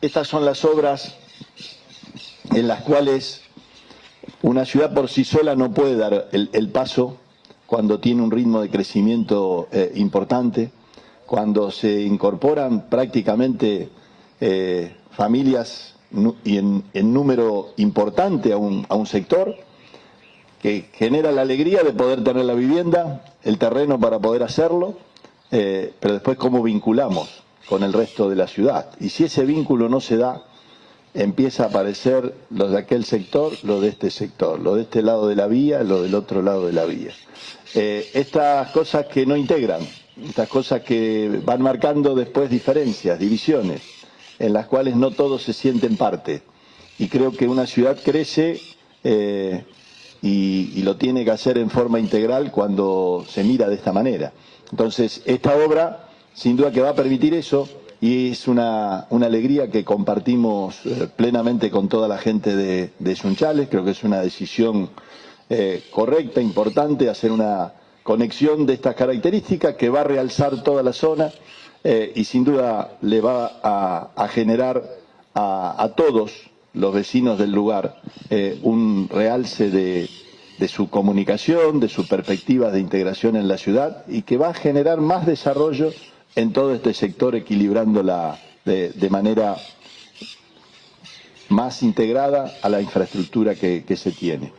estas son las obras en las cuales una ciudad por sí sola no puede dar el, paso cuando tiene un ritmo de crecimiento eh, importante, cuando se incorporan prácticamente eh, familias y en, en, número importante a un, a un sector, que genera la alegría de poder tener la vivienda, el terreno para poder hacerlo, eh, pero después cómo vinculamos con el resto de la ciudad. Y si ese vínculo no se da, empieza a aparecer lo de aquel sector, lo de este sector, lo de este lado de la vía, lo del otro lado de la vía. Eh, estas cosas que no integran, estas cosas que van marcando después diferencias, divisiones, en las cuales no todos se sienten parte. Y creo que una ciudad crece eh, y, y lo tiene que hacer en forma integral cuando se mira de esta manera. Entonces, esta obra, sin duda que va a permitir eso, y es una, una alegría que compartimos eh, plenamente con toda la gente de, de Sunchales. Creo que es una decisión eh, correcta, importante, hacer una conexión de estas características que va a realzar toda la zona eh, y sin duda le va a, generar a, a, todos los vecinos del lugar un realce de, de su comunicación, de su perspectiva de integración en la ciudad y que va a generar más desarrollo en todo este sector, equilibrándola de, de manera más integrada a la infraestructura que, que se tiene.